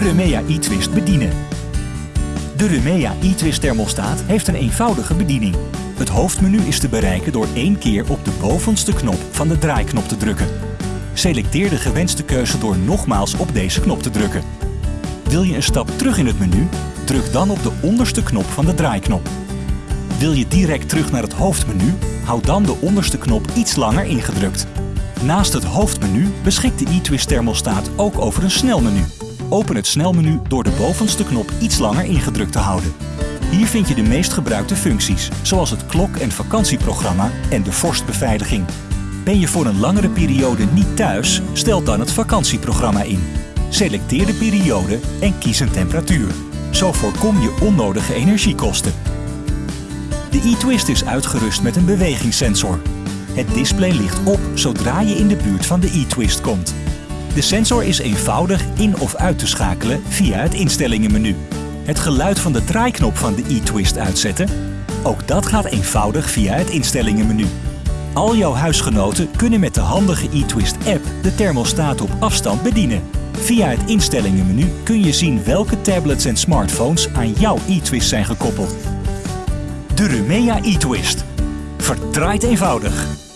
Remea e-twist bedienen. De Remea e-twist thermostaat heeft een eenvoudige bediening. Het hoofdmenu is te bereiken door één keer op de bovenste knop van de draaiknop te drukken. Selecteer de gewenste keuze door nogmaals op deze knop te drukken. Wil je een stap terug in het menu? Druk dan op de onderste knop van de draaiknop. Wil je direct terug naar het hoofdmenu? Houd dan de onderste knop iets langer ingedrukt. Naast het hoofdmenu beschikt de e-twist thermostaat ook over een snelmenu. Open het snelmenu door de bovenste knop iets langer ingedrukt te houden. Hier vind je de meest gebruikte functies, zoals het klok- en vakantieprogramma en de vorstbeveiliging. Ben je voor een langere periode niet thuis? Stel dan het vakantieprogramma in. Selecteer de periode en kies een temperatuur. Zo voorkom je onnodige energiekosten. De e-twist is uitgerust met een bewegingssensor. Het display ligt op zodra je in de buurt van de e-twist komt. De sensor is eenvoudig in of uit te schakelen via het instellingenmenu. Het geluid van de draaiknop van de e-twist uitzetten? Ook dat gaat eenvoudig via het instellingenmenu. Al jouw huisgenoten kunnen met de handige e-twist app de thermostaat op afstand bedienen. Via het instellingenmenu kun je zien welke tablets en smartphones aan jouw e-twist zijn gekoppeld. De Rumea e-twist. Verdraait eenvoudig.